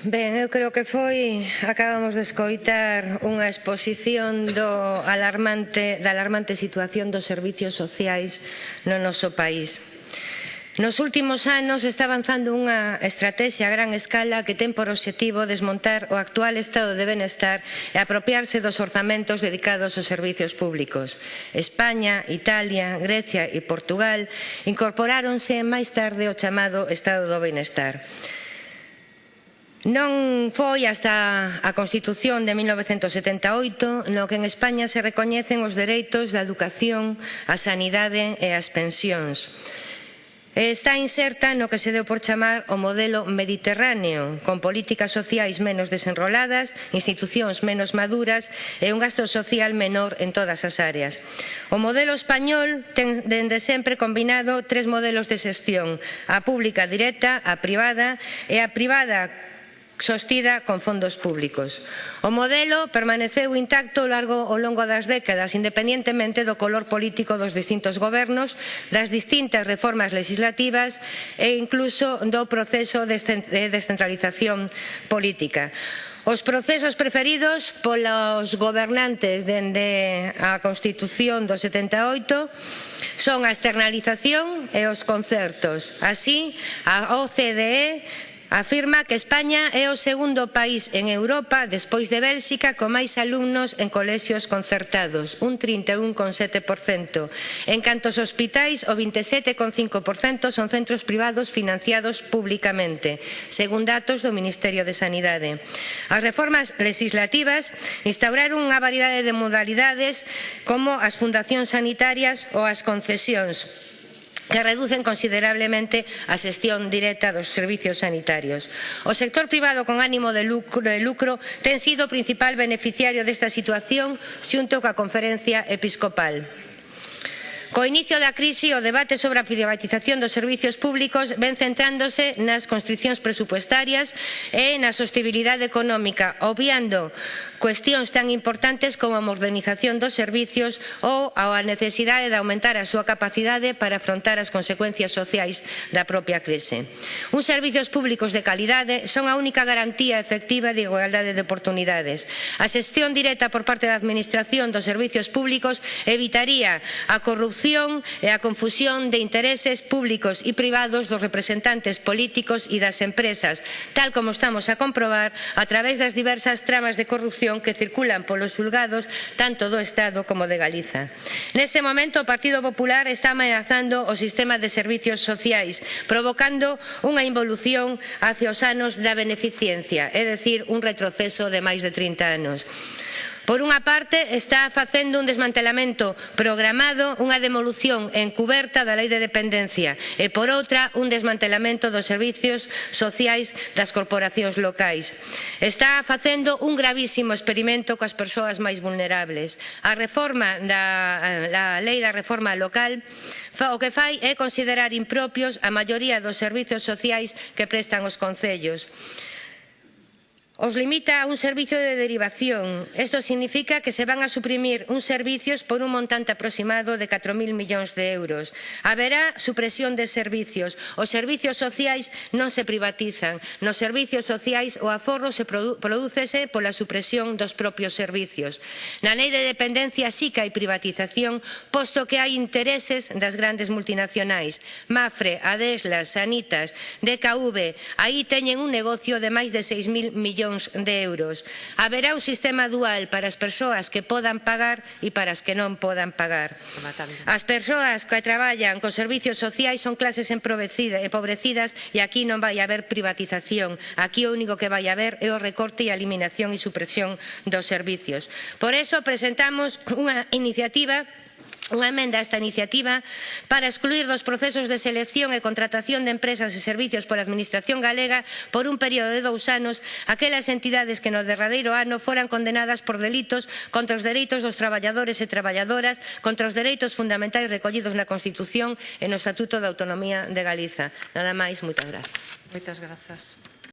Ben, eu creo que foi, acabamos de escoitar unha exposición do alarmante, da alarmante situación dos servicios sociais no noso país. Nos últimos anos está avanzando unha estrategia a gran escala que ten por obxectivo desmontar o actual estado de benestar e apropiarse dos orzamentos dedicados aos servizos públicos. España, Italia, Grecia e Portugal incorporáronse máis tarde ao chamado estado do benestar. Non foi hasta a Constitución de 1978 no que en España se recoñecen os dereitos da educación, a sanidade e as pensións. Está inserta no que se deu por chamar o modelo mediterráneo, con políticas sociais menos desenroladas, institucións menos maduras e un gasto social menor en todas as áreas. O modelo español ten dende sempre combinado tres modelos de xestión, a pública directa, a privada e a privada sostida con fondos públicos. O modelo permaneceu intacto largo ao longo das décadas, independentemente do color político dos distintos gobernos, das distintas reformas legislativas e incluso do proceso de descentralización política. Os procesos preferidos polos gobernantes dende a Constitución do 78 son a externalización e os concertos. Así, a OCDE Afirma que España é o segundo país en Europa despois de Bélxica con máis alumnos en colexios concertados, un 31,7%. En canto aos hospitais, o 27,5% son centros privados financiados públicamente, según datos do Ministerio de Sanidade. As reformas legislativas instauraron unha variedade de modalidades como as fundacións sanitarias ou as concesións que reducen considerablemente a xestión directa dos servizos sanitarios. O sector privado con ánimo de lucro, de lucro ten sido o principal beneficiario desta situación xunto coa Conferencia Episcopal. Co inicio da crise, o debate sobre a privatización dos servizos públicos ven centrándose nas constriccións presupuestarias e na sostibilidade económica, obviando cuestións tan importantes como a modernización dos servizos ou a necesidade de aumentar a súa capacidade para afrontar as consecuencias sociais da propia crise. Uns servizos públicos de calidade son a única garantía efectiva de igualdade de oportunidades. A xestión directa por parte da Administración dos servizos públicos evitaría a corrupción corrupción e a confusión de intereses públicos e privados dos representantes políticos e das empresas, tal como estamos a comprobar a través das diversas tramas de corrupción que circulan polos xulgados tanto do Estado como de Galiza. Neste momento o Partido Popular está ameazando o sistema de servicios sociais, provocando unha involución hacia os anos da beneficencia, é dicir, un retroceso de máis de 30 anos. Por unha parte, está facendo un desmantelamento programado, unha demolución encuberta da Lei de Dependencia e, por outra, un desmantelamento dos servicios sociais das corporacións locais. Está facendo un gravísimo experimento coas persoas máis vulnerables. A reforma da la Lei da Reforma Local o que fai é considerar impropios a maioría dos servizos sociais que prestan os concellos os limita a un servicio de derivación. Isto significa que se van a suprimir uns servicios por un montante aproximado de 4.000 millóns de euros. Haberá supresión de servicios. Os servicios sociais non se privatizan. Nos servicios sociais o aforro se produ prodúcese pola supresión dos propios servicios. Na lei de dependencia sí que hai privatización, posto que hai intereses das grandes multinacionais. Mafre, Adeslas, Sanitas, DKV, aí teñen un negocio de máis de 6.000 millóns millóns de euros. Haberá un sistema dual para as persoas que podan pagar e para as que non podan pagar. As persoas que traballan con servicios sociais son clases empobrecidas e aquí non vai haber privatización. Aquí o único que vai haber é o recorte e a eliminación e supresión dos servicios. Por iso presentamos unha iniciativa unha emenda a esta iniciativa para excluir dos procesos de selección e contratación de empresas e servicios pola Administración galega por un período de dous anos aquelas entidades que no derradeiro ano foran condenadas por delitos contra os dereitos dos traballadores e traballadoras, contra os dereitos fundamentais recollidos na Constitución e no Estatuto da Autonomía de Galiza. Nada máis, moitas grazas. Moitas grazas.